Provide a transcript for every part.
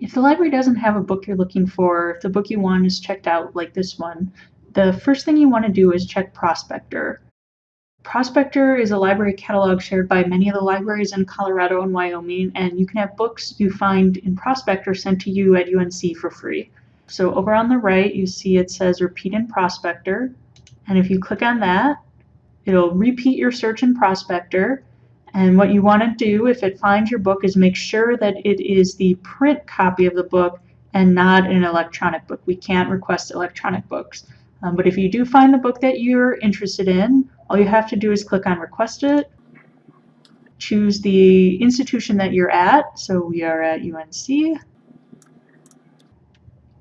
If the library doesn't have a book you're looking for, if the book you want is checked out like this one, the first thing you want to do is check Prospector. Prospector is a library catalog shared by many of the libraries in Colorado and Wyoming, and you can have books you find in Prospector sent to you at UNC for free. So over on the right, you see it says repeat in Prospector, and if you click on that, it'll repeat your search in Prospector, and what you want to do if it finds your book is make sure that it is the print copy of the book and not an electronic book. We can't request electronic books. Um, but if you do find the book that you're interested in, all you have to do is click on request it, choose the institution that you're at. So we are at UNC.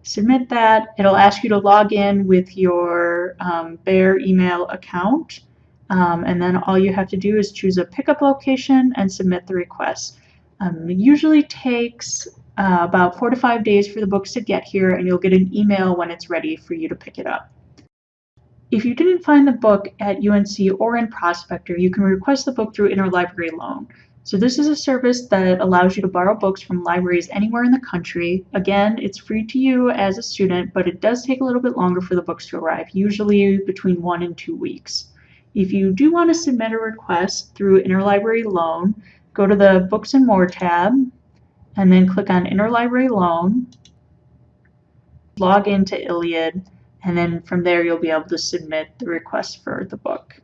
Submit that. It'll ask you to log in with your um, Bear email account. Um, and then all you have to do is choose a pickup location and submit the request. Um, usually takes uh, about four to five days for the books to get here and you'll get an email when it's ready for you to pick it up. If you didn't find the book at UNC or in Prospector, you can request the book through Interlibrary Loan. So this is a service that allows you to borrow books from libraries anywhere in the country. Again, it's free to you as a student, but it does take a little bit longer for the books to arrive, usually between one and two weeks. If you do want to submit a request through Interlibrary Loan, go to the Books and More tab, and then click on Interlibrary Loan, log into ILLiad, and then from there you'll be able to submit the request for the book.